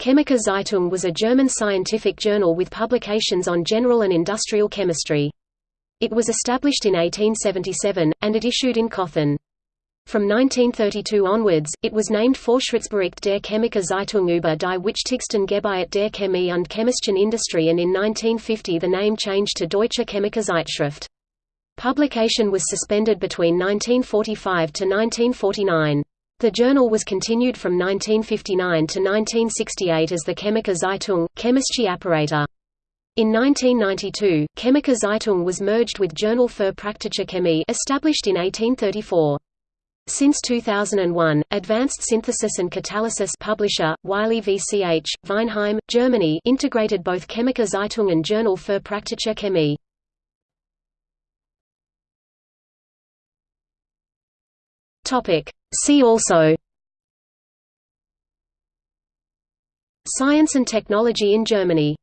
Chemische Zeitung was a German scientific journal with publications on general and industrial chemistry. It was established in 1877, and it issued in Cothen. From 1932 onwards, it was named Fortschrittsbericht der Chemische Zeitung über die wichtigsten Gebiete der Chemie und chemischen Industrie and in 1950 the name changed to Deutsche Chemische Zeitschrift. Publication was suspended between 1945 to 1949. The journal was continued from 1959 to 1968 as the Chemische Zeitung, Chemische Apparatur. In 1992, Chemische Zeitung was merged with Journal für Praktische Chemie established in 1834. Since 2001, Advanced Synthesis and Catalysis publisher, Wiley VCH, Weinheim, Germany integrated both Chemische Zeitung and Journal für Praktische Chemie. See also Science and technology in Germany